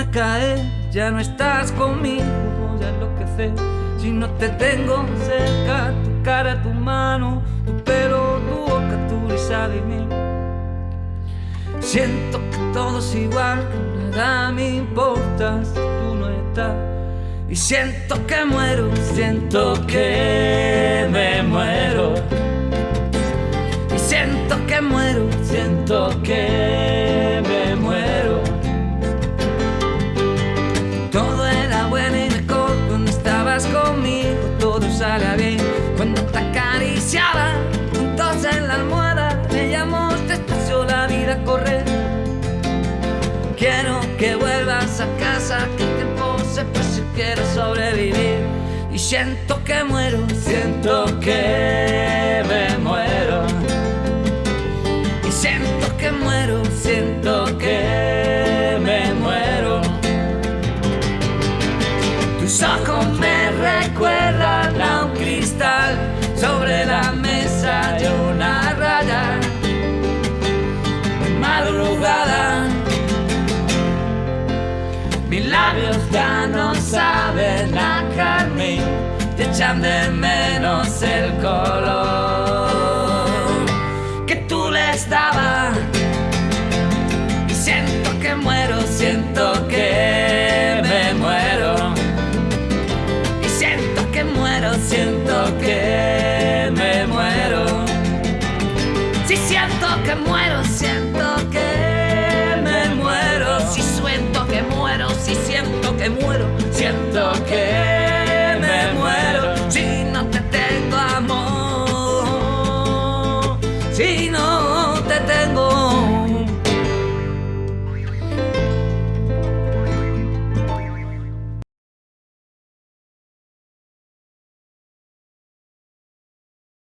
luna cae, ya no estás conmigo, voy a enloquecer. Si no te tengo cerca, tu cara, tu mano, tu pelo, tu boca, tu risa de mí. Siento que todo es igual, que nada me importa si tú no estás. Y siento que muero, siento que me muero. Y siento que muero, siento que Cuando te acariciaba, juntos en la almohada, veíamos despacio la vida correr. Quiero que vuelvas a casa, que el tiempo se pase, quiero sobrevivir. Y siento que muero, siento que me muero. Y siento que muero, siento que me muero. Tus ojos me recuerdan Labios ya no saben a carmín, te echan de menos el color que tú les dabas. Y siento que muero, siento que me muero. Y siento que muero, siento que me muero. Si siento que muero, siento Gina.